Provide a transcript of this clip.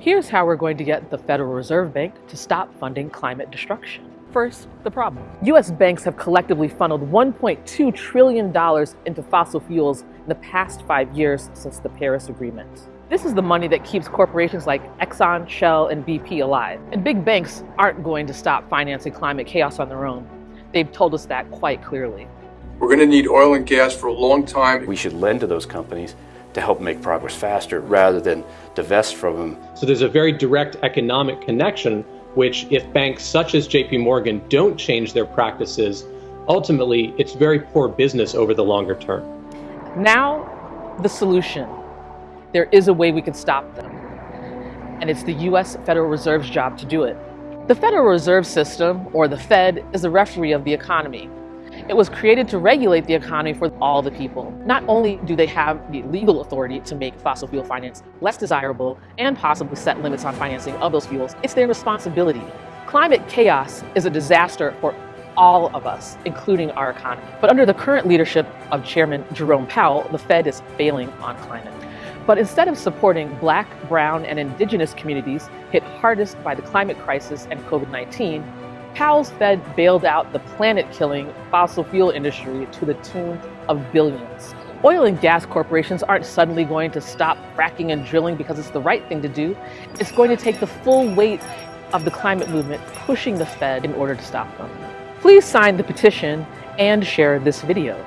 Here's how we're going to get the Federal Reserve Bank to stop funding climate destruction. First, the problem. US banks have collectively funneled $1.2 trillion into fossil fuels in the past five years since the Paris Agreement. This is the money that keeps corporations like Exxon, Shell, and BP alive. And big banks aren't going to stop financing climate chaos on their own. They've told us that quite clearly. We're going to need oil and gas for a long time. We should lend to those companies to help make progress faster rather than divest from them. So there's a very direct economic connection, which if banks such as JP Morgan don't change their practices, ultimately it's very poor business over the longer term. Now, the solution. There is a way we can stop them. And it's the US Federal Reserve's job to do it. The Federal Reserve System, or the Fed, is the referee of the economy. It was created to regulate the economy for all the people. Not only do they have the legal authority to make fossil fuel finance less desirable and possibly set limits on financing of those fuels, it's their responsibility. Climate chaos is a disaster for all of us, including our economy. But under the current leadership of Chairman Jerome Powell, the Fed is failing on climate. But instead of supporting black, brown, and indigenous communities hit hardest by the climate crisis and COVID-19, Powell's Fed bailed out the planet-killing fossil fuel industry to the tune of billions. Oil and gas corporations aren't suddenly going to stop fracking and drilling because it's the right thing to do. It's going to take the full weight of the climate movement pushing the Fed in order to stop them. Please sign the petition and share this video.